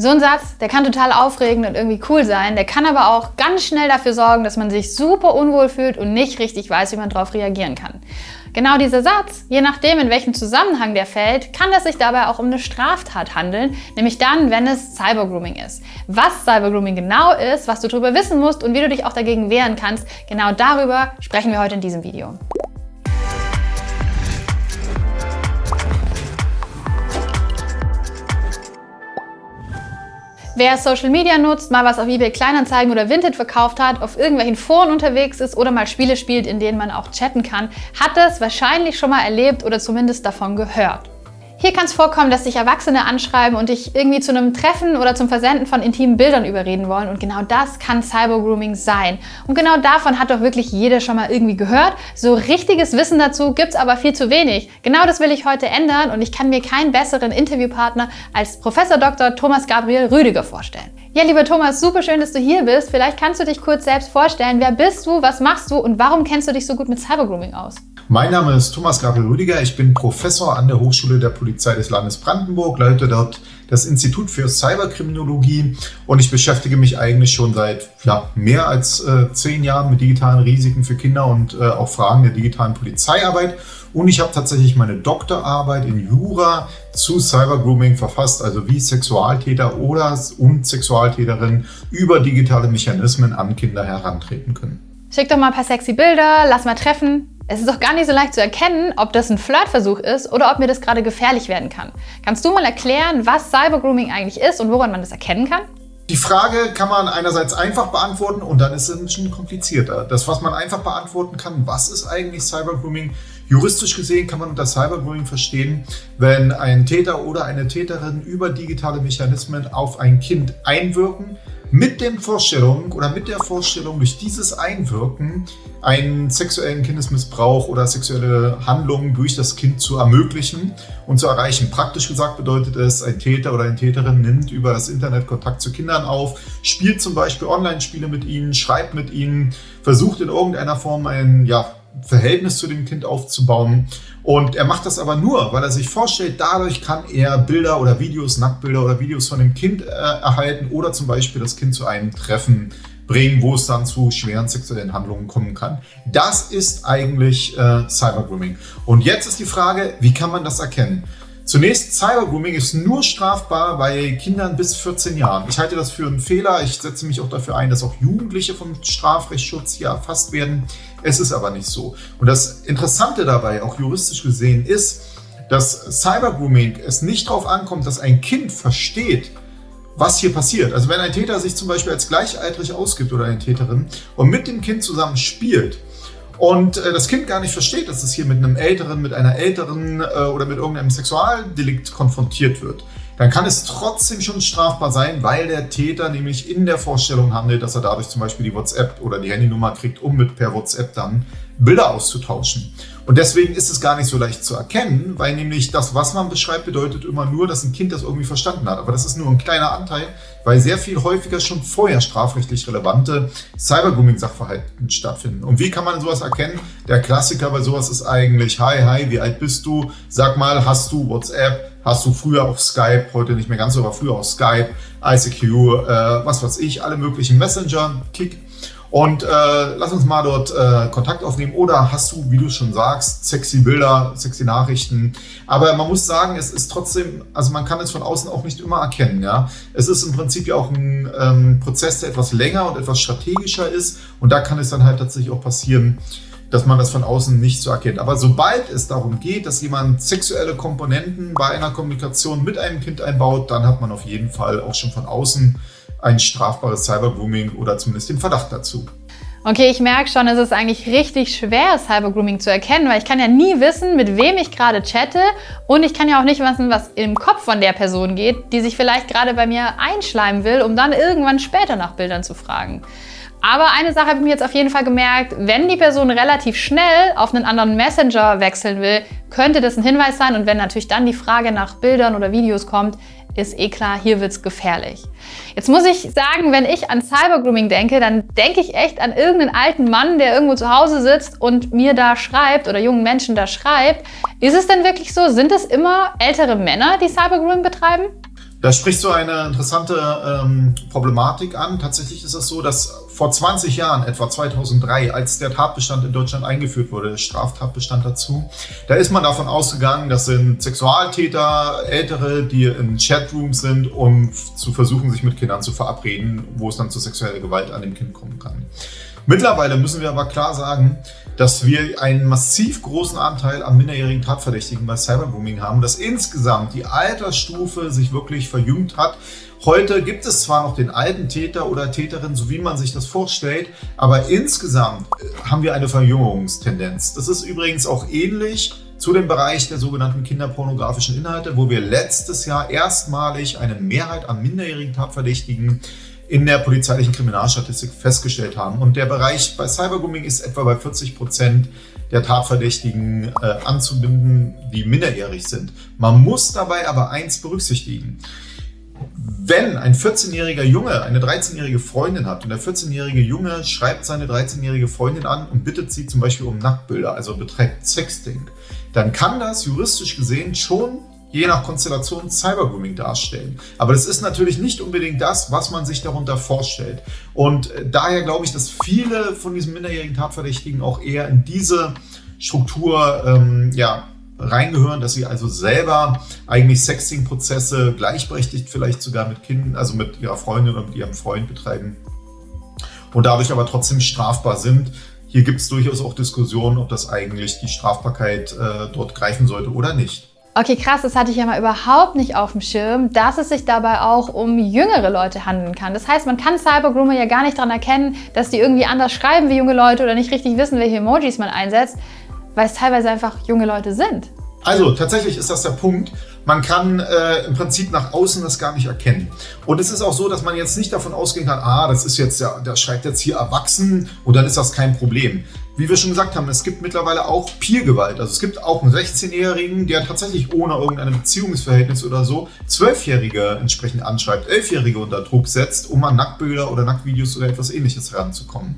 So ein Satz, der kann total aufregend und irgendwie cool sein, der kann aber auch ganz schnell dafür sorgen, dass man sich super unwohl fühlt und nicht richtig weiß, wie man darauf reagieren kann. Genau dieser Satz, je nachdem in welchem Zusammenhang der fällt, kann es sich dabei auch um eine Straftat handeln, nämlich dann, wenn es Cybergrooming ist. Was Cybergrooming genau ist, was du darüber wissen musst und wie du dich auch dagegen wehren kannst, genau darüber sprechen wir heute in diesem Video. Wer Social Media nutzt, mal was auf eBay Kleinanzeigen oder Vinted verkauft hat, auf irgendwelchen Foren unterwegs ist oder mal Spiele spielt, in denen man auch chatten kann, hat es wahrscheinlich schon mal erlebt oder zumindest davon gehört. Hier kann es vorkommen, dass sich Erwachsene anschreiben und dich irgendwie zu einem Treffen oder zum Versenden von intimen Bildern überreden wollen. Und genau das kann Cybergrooming sein. Und genau davon hat doch wirklich jeder schon mal irgendwie gehört. So richtiges Wissen dazu gibt es aber viel zu wenig. Genau das will ich heute ändern und ich kann mir keinen besseren Interviewpartner als Professor Dr. Thomas Gabriel Rüdiger vorstellen. Ja, lieber Thomas, super schön, dass du hier bist. Vielleicht kannst du dich kurz selbst vorstellen. Wer bist du, was machst du und warum kennst du dich so gut mit Cybergrooming aus? Mein Name ist Thomas Gabriel Rüdiger. Ich bin Professor an der Hochschule der Polizei des Landes Brandenburg, leite dort das Institut für Cyberkriminologie und ich beschäftige mich eigentlich schon seit ja, mehr als äh, zehn Jahren mit digitalen Risiken für Kinder und äh, auch Fragen der digitalen Polizeiarbeit. Und ich habe tatsächlich meine Doktorarbeit in Jura zu Cybergrooming verfasst, also wie Sexualtäter oder und Sexualtäterinnen über digitale Mechanismen an Kinder herantreten können. Schick doch mal ein paar sexy Bilder, lass mal treffen. Es ist doch gar nicht so leicht zu erkennen, ob das ein Flirtversuch ist oder ob mir das gerade gefährlich werden kann. Kannst du mal erklären, was Cybergrooming eigentlich ist und woran man das erkennen kann? Die Frage kann man einerseits einfach beantworten und dann ist es ein bisschen komplizierter. Das, was man einfach beantworten kann, was ist eigentlich Cybergrooming? Juristisch gesehen kann man unter Cybergrooming verstehen, wenn ein Täter oder eine Täterin über digitale Mechanismen auf ein Kind einwirken, mit den Vorstellungen oder mit der Vorstellung, durch dieses Einwirken einen sexuellen Kindesmissbrauch oder sexuelle Handlungen durch das Kind zu ermöglichen und zu erreichen. Praktisch gesagt bedeutet es, ein Täter oder eine Täterin nimmt über das Internet Kontakt zu Kindern auf, spielt zum Beispiel Online-Spiele mit ihnen, schreibt mit ihnen, versucht in irgendeiner Form ein ja, Verhältnis zu dem Kind aufzubauen. Und er macht das aber nur, weil er sich vorstellt, dadurch kann er Bilder oder Videos, Nacktbilder oder Videos von dem Kind äh, erhalten oder zum Beispiel das Kind zu einem Treffen bringen, wo es dann zu schweren sexuellen Handlungen kommen kann. Das ist eigentlich äh, Cybergrooming. Und jetzt ist die Frage, wie kann man das erkennen? Zunächst, Cybergrooming ist nur strafbar bei Kindern bis 14 Jahren. Ich halte das für einen Fehler. Ich setze mich auch dafür ein, dass auch Jugendliche vom Strafrechtsschutz hier erfasst werden. Es ist aber nicht so. Und das Interessante dabei, auch juristisch gesehen, ist, dass Cybergrooming es nicht darauf ankommt, dass ein Kind versteht, was hier passiert. Also wenn ein Täter sich zum Beispiel als gleichaltrig ausgibt oder eine Täterin und mit dem Kind zusammen spielt, und äh, das Kind gar nicht versteht, dass es hier mit einem Älteren, mit einer Älteren äh, oder mit irgendeinem Sexualdelikt konfrontiert wird, dann kann es trotzdem schon strafbar sein, weil der Täter nämlich in der Vorstellung handelt, dass er dadurch zum Beispiel die WhatsApp oder die Handynummer kriegt, um mit per WhatsApp dann Bilder auszutauschen. Und deswegen ist es gar nicht so leicht zu erkennen, weil nämlich das, was man beschreibt, bedeutet immer nur, dass ein Kind das irgendwie verstanden hat. Aber das ist nur ein kleiner Anteil, weil sehr viel häufiger schon vorher strafrechtlich relevante Cybergrooming-Sachverhalten stattfinden. Und wie kann man sowas erkennen? Der Klassiker bei sowas ist eigentlich, hi, hi, wie alt bist du? Sag mal, hast du WhatsApp? Hast du früher auf Skype, heute nicht mehr ganz so, aber früher auf Skype, ICQ, äh, was weiß ich, alle möglichen Messenger, Kick. Und äh, lass uns mal dort äh, Kontakt aufnehmen. Oder hast du, wie du schon sagst, sexy Bilder, sexy Nachrichten. Aber man muss sagen, es ist trotzdem, also man kann es von außen auch nicht immer erkennen. Ja, Es ist im Prinzip ja auch ein ähm, Prozess, der etwas länger und etwas strategischer ist. Und da kann es dann halt tatsächlich auch passieren, dass man das von außen nicht so erkennt. Aber sobald es darum geht, dass jemand sexuelle Komponenten bei einer Kommunikation mit einem Kind einbaut, dann hat man auf jeden Fall auch schon von außen ein strafbares Cybergrooming oder zumindest den Verdacht dazu. Okay, ich merke schon, es ist eigentlich richtig schwer, Cybergrooming zu erkennen, weil ich kann ja nie wissen, mit wem ich gerade chatte und ich kann ja auch nicht wissen, was im Kopf von der Person geht, die sich vielleicht gerade bei mir einschleimen will, um dann irgendwann später nach Bildern zu fragen. Aber eine Sache habe ich mir jetzt auf jeden Fall gemerkt, wenn die Person relativ schnell auf einen anderen Messenger wechseln will, könnte das ein Hinweis sein. Und wenn natürlich dann die Frage nach Bildern oder Videos kommt, ist eh klar, hier wird es gefährlich. Jetzt muss ich sagen, wenn ich an Cybergrooming denke, dann denke ich echt an irgendeinen alten Mann, der irgendwo zu Hause sitzt und mir da schreibt oder jungen Menschen da schreibt. Ist es denn wirklich so? Sind es immer ältere Männer, die Cybergrooming betreiben? Da sprichst du eine interessante ähm, Problematik an. Tatsächlich ist es so, dass vor 20 Jahren, etwa 2003, als der Tatbestand in Deutschland eingeführt wurde, der Straftatbestand dazu, da ist man davon ausgegangen, das sind Sexualtäter, Ältere, die in Chatrooms sind, um zu versuchen, sich mit Kindern zu verabreden, wo es dann zu sexueller Gewalt an dem Kind kommen kann. Mittlerweile müssen wir aber klar sagen, dass wir einen massiv großen Anteil an minderjährigen Tatverdächtigen bei Cybergrooming haben, dass insgesamt die Altersstufe sich wirklich verjüngt hat. Heute gibt es zwar noch den alten Täter oder Täterin, so wie man sich das vorstellt, aber insgesamt äh, haben wir eine Verjüngungstendenz. Das ist übrigens auch ähnlich zu dem Bereich der sogenannten kinderpornografischen Inhalte, wo wir letztes Jahr erstmalig eine Mehrheit an minderjährigen Tatverdächtigen in der polizeilichen Kriminalstatistik festgestellt haben. Und der Bereich bei Cybergrooming ist etwa bei 40 Prozent der Tatverdächtigen äh, anzubinden, die minderjährig sind. Man muss dabei aber eins berücksichtigen. Wenn ein 14-jähriger Junge eine 13-jährige Freundin hat und der 14-jährige Junge schreibt seine 13-jährige Freundin an und bittet sie zum Beispiel um Nacktbilder, also betreibt Sexting, dann kann das juristisch gesehen schon je nach Konstellation Cybergrooming darstellen. Aber das ist natürlich nicht unbedingt das, was man sich darunter vorstellt. Und äh, daher glaube ich, dass viele von diesen minderjährigen Tatverdächtigen auch eher in diese Struktur ähm, ja, reingehören, dass sie also selber eigentlich Sexting-Prozesse gleichberechtigt vielleicht sogar mit Kindern, also mit ihrer Freundin oder mit ihrem Freund betreiben und dadurch aber trotzdem strafbar sind. Hier gibt es durchaus auch Diskussionen, ob das eigentlich die Strafbarkeit äh, dort greifen sollte oder nicht. Okay, krass, das hatte ich ja mal überhaupt nicht auf dem Schirm, dass es sich dabei auch um jüngere Leute handeln kann. Das heißt, man kann Cybergroomer ja gar nicht daran erkennen, dass die irgendwie anders schreiben wie junge Leute oder nicht richtig wissen, welche Emojis man einsetzt, weil es teilweise einfach junge Leute sind. Also tatsächlich ist das der Punkt. Man kann äh, im Prinzip nach außen das gar nicht erkennen. Und es ist auch so, dass man jetzt nicht davon ausgehen kann, ah, das ist jetzt ja, der schreibt jetzt hier erwachsen und dann ist das kein Problem wie wir schon gesagt haben, es gibt mittlerweile auch Peergewalt. Also es gibt auch einen 16-Jährigen, der tatsächlich ohne irgendein Beziehungsverhältnis oder so Zwölfjährige entsprechend anschreibt, Elfjährige unter Druck setzt, um an Nacktbilder oder Nacktvideos oder etwas ähnliches heranzukommen.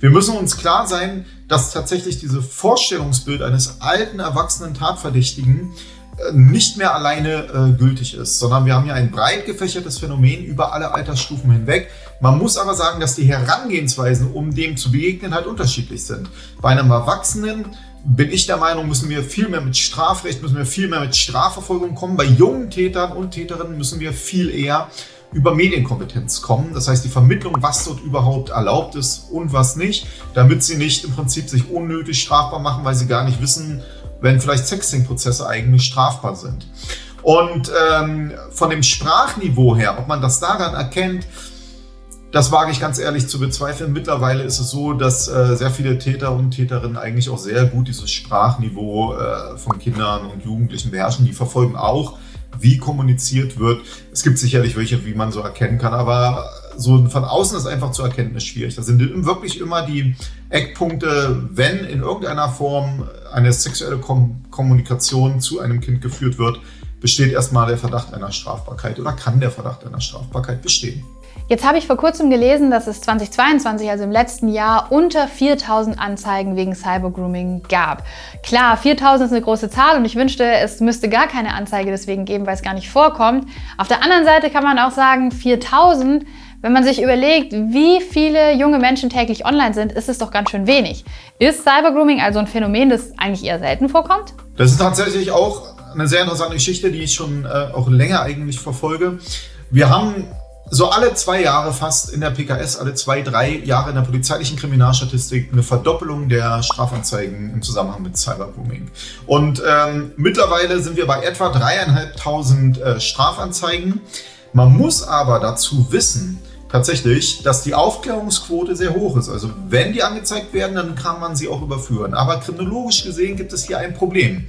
Wir müssen uns klar sein, dass tatsächlich dieses Vorstellungsbild eines alten, erwachsenen Tatverdächtigen nicht mehr alleine äh, gültig ist, sondern wir haben ja ein breit gefächertes Phänomen über alle Altersstufen hinweg. Man muss aber sagen, dass die Herangehensweisen, um dem zu begegnen, halt unterschiedlich sind. Bei einem Erwachsenen bin ich der Meinung, müssen wir viel mehr mit Strafrecht, müssen wir viel mehr mit Strafverfolgung kommen. Bei jungen Tätern und Täterinnen müssen wir viel eher über Medienkompetenz kommen. Das heißt, die Vermittlung, was dort überhaupt erlaubt ist und was nicht, damit sie nicht im Prinzip sich unnötig strafbar machen, weil sie gar nicht wissen, wenn vielleicht Sexting-Prozesse eigentlich strafbar sind. Und ähm, von dem Sprachniveau her, ob man das daran erkennt, das wage ich ganz ehrlich zu bezweifeln. Mittlerweile ist es so, dass äh, sehr viele Täter und Täterinnen eigentlich auch sehr gut dieses Sprachniveau äh, von Kindern und Jugendlichen beherrschen. Die verfolgen auch, wie kommuniziert wird. Es gibt sicherlich welche, wie man so erkennen kann, aber so von außen ist einfach zu erkennen ist schwierig. Das sind wirklich immer die Eckpunkte, wenn in irgendeiner Form eine sexuelle Kom Kommunikation zu einem Kind geführt wird, besteht erstmal der Verdacht einer Strafbarkeit oder kann der Verdacht einer Strafbarkeit bestehen. Jetzt habe ich vor kurzem gelesen, dass es 2022, also im letzten Jahr, unter 4000 Anzeigen wegen Cybergrooming gab. Klar, 4000 ist eine große Zahl und ich wünschte, es müsste gar keine Anzeige deswegen geben, weil es gar nicht vorkommt. Auf der anderen Seite kann man auch sagen, 4000 wenn man sich überlegt, wie viele junge Menschen täglich online sind, ist es doch ganz schön wenig. Ist Cybergrooming also ein Phänomen, das eigentlich eher selten vorkommt? Das ist tatsächlich auch eine sehr interessante Geschichte, die ich schon äh, auch länger eigentlich verfolge. Wir haben so alle zwei Jahre fast in der PKS, alle zwei, drei Jahre in der polizeilichen Kriminalstatistik eine Verdoppelung der Strafanzeigen im Zusammenhang mit Cybergrooming. Und ähm, mittlerweile sind wir bei etwa dreieinhalbtausend äh, Strafanzeigen. Man muss aber dazu wissen, tatsächlich, dass die Aufklärungsquote sehr hoch ist. Also wenn die angezeigt werden, dann kann man sie auch überführen. Aber kriminologisch gesehen gibt es hier ein Problem.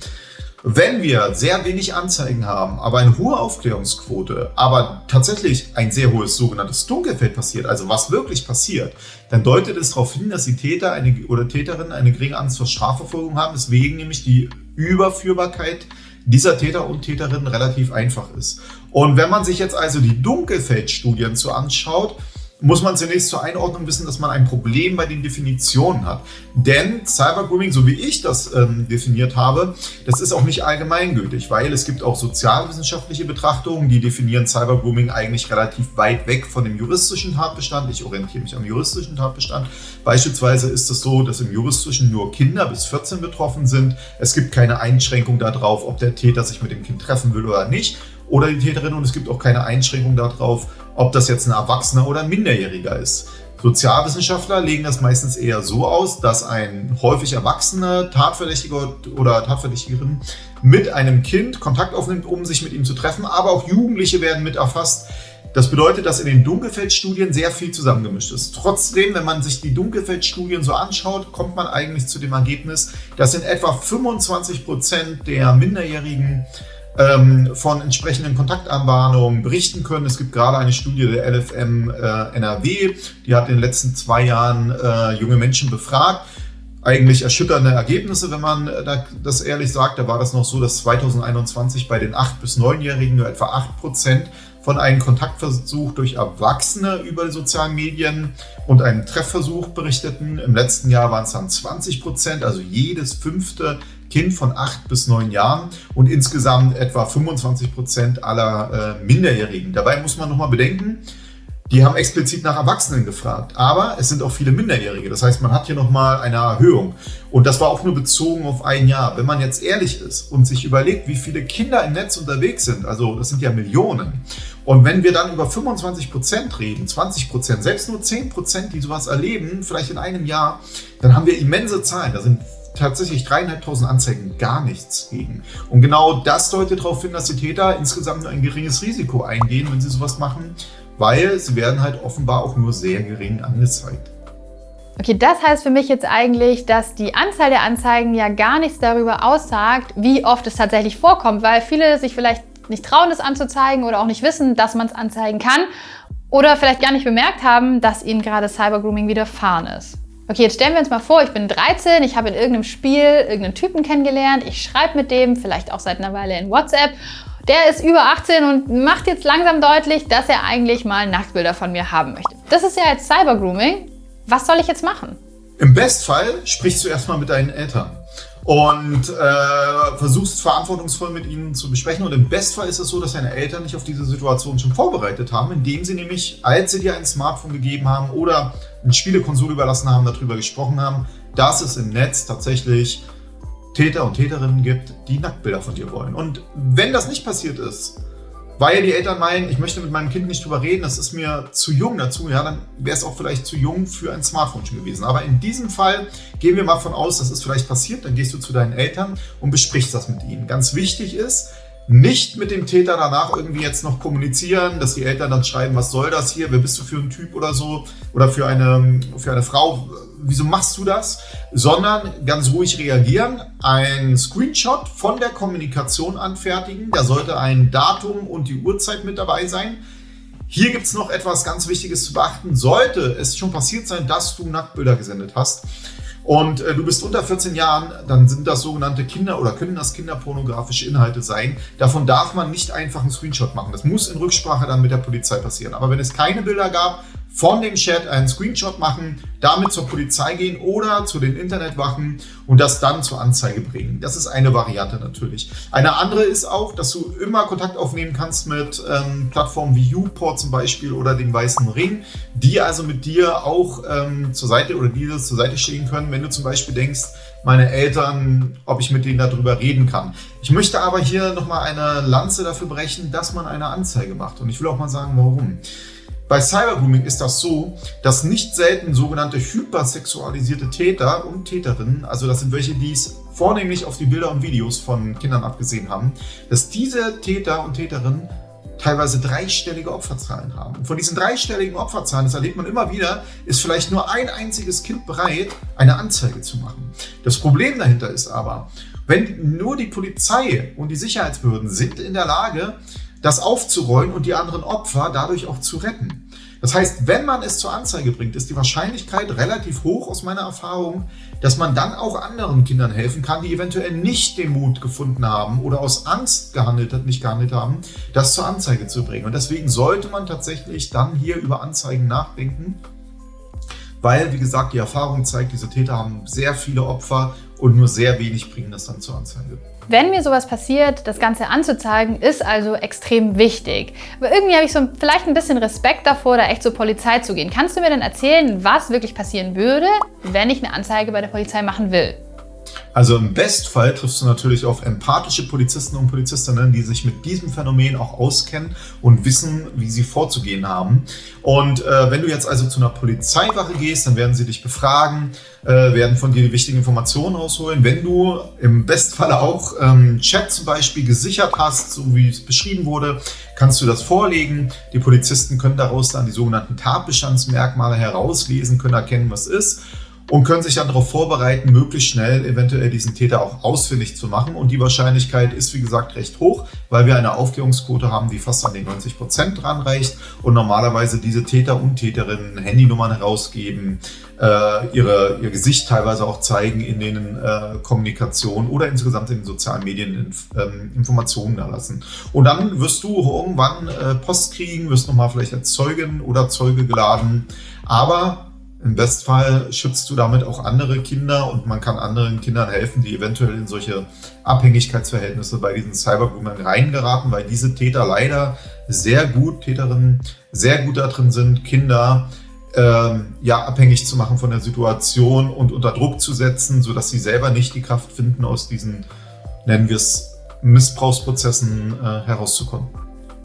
Wenn wir sehr wenig Anzeigen haben, aber eine hohe Aufklärungsquote, aber tatsächlich ein sehr hohes sogenanntes Dunkelfeld passiert, also was wirklich passiert, dann deutet es darauf hin, dass die Täter eine, oder Täterinnen eine geringe Angst vor Strafverfolgung haben, deswegen nämlich die Überführbarkeit dieser Täter und Täterinnen relativ einfach ist. Und wenn man sich jetzt also die Dunkelfeldstudien zu anschaut, muss man zunächst zur Einordnung wissen, dass man ein Problem bei den Definitionen hat. Denn Cybergrooming, so wie ich das ähm, definiert habe, das ist auch nicht allgemeingültig, weil es gibt auch sozialwissenschaftliche Betrachtungen, die definieren Cybergrooming eigentlich relativ weit weg von dem juristischen Tatbestand. Ich orientiere mich am juristischen Tatbestand. Beispielsweise ist es so, dass im juristischen nur Kinder bis 14 betroffen sind. Es gibt keine Einschränkung darauf, ob der Täter sich mit dem Kind treffen will oder nicht oder die Täterin und es gibt auch keine Einschränkung darauf, ob das jetzt ein Erwachsener oder ein Minderjähriger ist. Sozialwissenschaftler legen das meistens eher so aus, dass ein häufig erwachsener Tatverdächtiger oder Tatverdächtigerin mit einem Kind Kontakt aufnimmt, um sich mit ihm zu treffen, aber auch Jugendliche werden mit erfasst. Das bedeutet, dass in den Dunkelfeldstudien sehr viel zusammengemischt ist. Trotzdem, wenn man sich die Dunkelfeldstudien so anschaut, kommt man eigentlich zu dem Ergebnis, dass in etwa 25 Prozent der Minderjährigen ähm, von entsprechenden Kontaktanbahnungen berichten können. Es gibt gerade eine Studie der LFM äh, NRW, die hat in den letzten zwei Jahren äh, junge Menschen befragt. Eigentlich erschütternde Ergebnisse, wenn man äh, das ehrlich sagt. Da war das noch so, dass 2021 bei den 8- bis 9-Jährigen nur etwa 8 Prozent von einem Kontaktversuch durch Erwachsene über die sozialen Medien und einen Treffversuch berichteten. Im letzten Jahr waren es dann 20 Prozent, also jedes fünfte Kind von acht bis neun Jahren und insgesamt etwa 25 Prozent aller äh, Minderjährigen. Dabei muss man nochmal bedenken, die haben explizit nach Erwachsenen gefragt, aber es sind auch viele Minderjährige. Das heißt, man hat hier nochmal eine Erhöhung. Und das war auch nur bezogen auf ein Jahr. Wenn man jetzt ehrlich ist und sich überlegt, wie viele Kinder im Netz unterwegs sind, also das sind ja Millionen. Und wenn wir dann über 25 Prozent reden, 20 Prozent, selbst nur 10 Prozent, die sowas erleben, vielleicht in einem Jahr, dann haben wir immense Zahlen. Da sind tatsächlich dreieinhalbtausend Anzeigen gar nichts gegen. Und genau das deutet darauf hin, dass die Täter insgesamt nur ein geringes Risiko eingehen, wenn sie sowas machen, weil sie werden halt offenbar auch nur sehr gering angezeigt. Okay, das heißt für mich jetzt eigentlich, dass die Anzahl der Anzeigen ja gar nichts darüber aussagt, wie oft es tatsächlich vorkommt, weil viele sich vielleicht nicht trauen, das anzuzeigen oder auch nicht wissen, dass man es anzeigen kann oder vielleicht gar nicht bemerkt haben, dass ihnen gerade Cybergrooming widerfahren ist. Okay, jetzt stellen wir uns mal vor, ich bin 13, ich habe in irgendeinem Spiel irgendeinen Typen kennengelernt, ich schreibe mit dem, vielleicht auch seit einer Weile in WhatsApp. Der ist über 18 und macht jetzt langsam deutlich, dass er eigentlich mal Nacktbilder von mir haben möchte. Das ist ja jetzt Cybergrooming. Was soll ich jetzt machen? Im Bestfall sprichst du erstmal mit deinen Eltern und äh, versuchst verantwortungsvoll mit ihnen zu besprechen. Und im Bestfall ist es so, dass deine Eltern dich auf diese Situation schon vorbereitet haben, indem sie nämlich, als sie dir ein Smartphone gegeben haben oder eine Spielekonsole überlassen haben, darüber gesprochen haben, dass es im Netz tatsächlich Täter und Täterinnen gibt, die Nacktbilder von dir wollen. Und wenn das nicht passiert ist, weil die Eltern meinen, ich möchte mit meinem Kind nicht drüber reden, das ist mir zu jung dazu, ja, dann wäre es auch vielleicht zu jung für ein Smartphone schon gewesen. Aber in diesem Fall gehen wir mal von aus, dass es vielleicht passiert, dann gehst du zu deinen Eltern und besprichst das mit ihnen. Ganz wichtig ist, nicht mit dem Täter danach irgendwie jetzt noch kommunizieren, dass die Eltern dann schreiben, was soll das hier, wer bist du für ein Typ oder so oder für eine, für eine Frau, wieso machst du das? Sondern ganz ruhig reagieren, ein Screenshot von der Kommunikation anfertigen, da sollte ein Datum und die Uhrzeit mit dabei sein. Hier gibt es noch etwas ganz Wichtiges zu beachten. Sollte es schon passiert sein, dass du Nacktbilder gesendet hast, und äh, du bist unter 14 Jahren, dann sind das sogenannte Kinder- oder können das kinderpornografische Inhalte sein. Davon darf man nicht einfach einen Screenshot machen. Das muss in Rücksprache dann mit der Polizei passieren. Aber wenn es keine Bilder gab, von dem Chat einen Screenshot machen, damit zur Polizei gehen oder zu den Internetwachen und das dann zur Anzeige bringen. Das ist eine Variante natürlich. Eine andere ist auch, dass du immer Kontakt aufnehmen kannst mit ähm, Plattformen wie Uport zum Beispiel oder dem Weißen Ring, die also mit dir auch ähm, zur Seite oder dir zur Seite stehen können, wenn du zum Beispiel denkst, meine Eltern, ob ich mit denen darüber reden kann. Ich möchte aber hier nochmal eine Lanze dafür brechen, dass man eine Anzeige macht. Und ich will auch mal sagen, warum. Bei Cybergrooming ist das so, dass nicht selten sogenannte hypersexualisierte Täter und Täterinnen, also das sind welche, die es vornehmlich auf die Bilder und Videos von Kindern abgesehen haben, dass diese Täter und Täterinnen teilweise dreistellige Opferzahlen haben. Und von diesen dreistelligen Opferzahlen, das erlebt man immer wieder, ist vielleicht nur ein einziges Kind bereit, eine Anzeige zu machen. Das Problem dahinter ist aber, wenn nur die Polizei und die Sicherheitsbehörden sind in der Lage, das aufzurollen und die anderen Opfer dadurch auch zu retten. Das heißt, wenn man es zur Anzeige bringt, ist die Wahrscheinlichkeit relativ hoch aus meiner Erfahrung, dass man dann auch anderen Kindern helfen kann, die eventuell nicht den Mut gefunden haben oder aus Angst gehandelt hat, nicht gehandelt haben, das zur Anzeige zu bringen. Und deswegen sollte man tatsächlich dann hier über Anzeigen nachdenken, weil, wie gesagt, die Erfahrung zeigt, diese Täter haben sehr viele Opfer und nur sehr wenig bringen das dann zur Anzeige. Wenn mir sowas passiert, das Ganze anzuzeigen, ist also extrem wichtig. Aber irgendwie habe ich so vielleicht ein bisschen Respekt davor, da echt zur Polizei zu gehen. Kannst du mir denn erzählen, was wirklich passieren würde, wenn ich eine Anzeige bei der Polizei machen will? Also im Bestfall triffst du natürlich auf empathische Polizisten und Polizistinnen, die sich mit diesem Phänomen auch auskennen und wissen, wie sie vorzugehen haben. Und äh, wenn du jetzt also zu einer Polizeiwache gehst, dann werden sie dich befragen, äh, werden von dir die wichtigen Informationen ausholen. Wenn du im Bestfall auch ähm, Chat zum Beispiel gesichert hast, so wie es beschrieben wurde, kannst du das vorlegen. Die Polizisten können daraus dann die sogenannten Tatbestandsmerkmale herauslesen, können erkennen, was ist und können sich dann darauf vorbereiten, möglichst schnell eventuell diesen Täter auch ausfindig zu machen. Und die Wahrscheinlichkeit ist, wie gesagt, recht hoch, weil wir eine Aufklärungsquote haben, die fast an den 90 Prozent dran reicht und normalerweise diese Täter und Täterinnen Handynummern herausgeben, äh, ihre, ihr Gesicht teilweise auch zeigen in den äh, Kommunikationen oder insgesamt in den sozialen Medien inf ähm, Informationen da lassen. Und dann wirst du irgendwann äh, Post kriegen, wirst nochmal vielleicht als Zeugin oder Zeuge geladen, aber im Bestfall schützt du damit auch andere Kinder und man kann anderen Kindern helfen, die eventuell in solche Abhängigkeitsverhältnisse bei diesen Cybergroomern reingeraten, weil diese Täter leider sehr gut, Täterinnen sehr gut darin sind, Kinder ähm, ja, abhängig zu machen von der Situation und unter Druck zu setzen, sodass sie selber nicht die Kraft finden, aus diesen, nennen wir es, Missbrauchsprozessen äh, herauszukommen.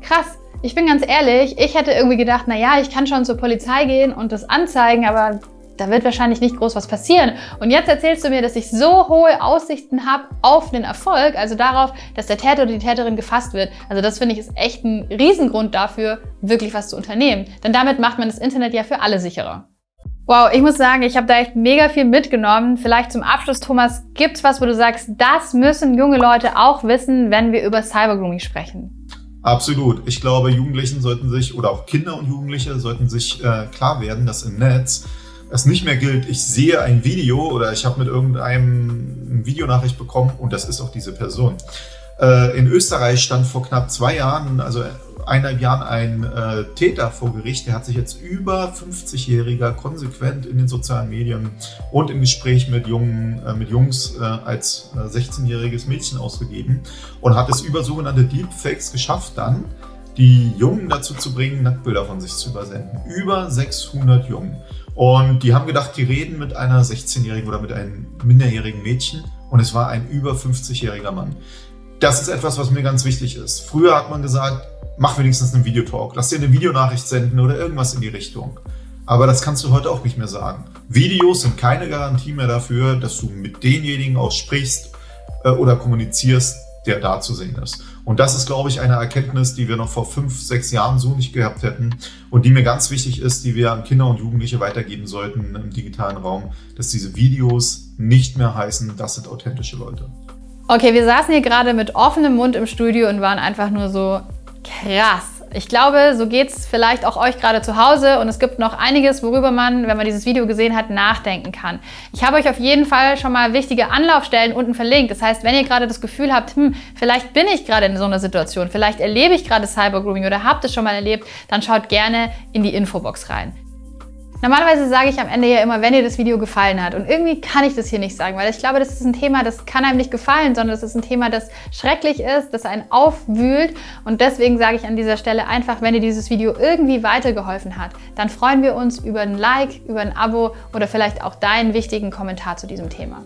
Krass. Ich bin ganz ehrlich, ich hätte irgendwie gedacht, na ja, ich kann schon zur Polizei gehen und das anzeigen, aber da wird wahrscheinlich nicht groß was passieren. Und jetzt erzählst du mir, dass ich so hohe Aussichten habe auf den Erfolg, also darauf, dass der Täter oder die Täterin gefasst wird. Also das finde ich ist echt ein Riesengrund dafür, wirklich was zu unternehmen. Denn damit macht man das Internet ja für alle sicherer. Wow, ich muss sagen, ich habe da echt mega viel mitgenommen. Vielleicht zum Abschluss, Thomas, gibt's was, wo du sagst, das müssen junge Leute auch wissen, wenn wir über Cybergrooming sprechen? Absolut. Ich glaube, Jugendlichen sollten sich, oder auch Kinder und Jugendliche sollten sich äh, klar werden, dass im Netz es nicht mehr gilt, ich sehe ein Video oder ich habe mit irgendeinem eine Videonachricht bekommen und das ist auch diese Person. Äh, in Österreich stand vor knapp zwei Jahren, also eineinhalb Jahren ein äh, Täter vor Gericht, der hat sich jetzt über 50-Jähriger konsequent in den sozialen Medien und im Gespräch mit, Jungen, äh, mit Jungs äh, als 16-jähriges äh, Mädchen ausgegeben und hat es über sogenannte Deepfakes geschafft dann, die Jungen dazu zu bringen, Nacktbilder von sich zu übersenden. Über 600 Jungen. Und die haben gedacht, die reden mit einer 16-jährigen oder mit einem minderjährigen Mädchen und es war ein über 50-jähriger Mann. Das ist etwas, was mir ganz wichtig ist. Früher hat man gesagt, mach wenigstens einen Videotalk, lass dir eine Videonachricht senden oder irgendwas in die Richtung. Aber das kannst du heute auch nicht mehr sagen. Videos sind keine Garantie mehr dafür, dass du mit denjenigen auch sprichst äh, oder kommunizierst, der da zu sehen ist. Und das ist, glaube ich, eine Erkenntnis, die wir noch vor fünf, sechs Jahren so nicht gehabt hätten und die mir ganz wichtig ist, die wir an Kinder und Jugendliche weitergeben sollten im digitalen Raum, dass diese Videos nicht mehr heißen, das sind authentische Leute. Okay, wir saßen hier gerade mit offenem Mund im Studio und waren einfach nur so krass. Ich glaube, so geht es vielleicht auch euch gerade zu Hause und es gibt noch einiges, worüber man, wenn man dieses Video gesehen hat, nachdenken kann. Ich habe euch auf jeden Fall schon mal wichtige Anlaufstellen unten verlinkt. Das heißt, wenn ihr gerade das Gefühl habt, hm, vielleicht bin ich gerade in so einer Situation, vielleicht erlebe ich gerade Cybergrooming oder habt es schon mal erlebt, dann schaut gerne in die Infobox rein. Normalerweise sage ich am Ende ja immer, wenn dir das Video gefallen hat. Und irgendwie kann ich das hier nicht sagen, weil ich glaube, das ist ein Thema, das kann einem nicht gefallen, sondern das ist ein Thema, das schrecklich ist, das einen aufwühlt. Und deswegen sage ich an dieser Stelle einfach, wenn dir dieses Video irgendwie weitergeholfen hat, dann freuen wir uns über ein Like, über ein Abo oder vielleicht auch deinen wichtigen Kommentar zu diesem Thema.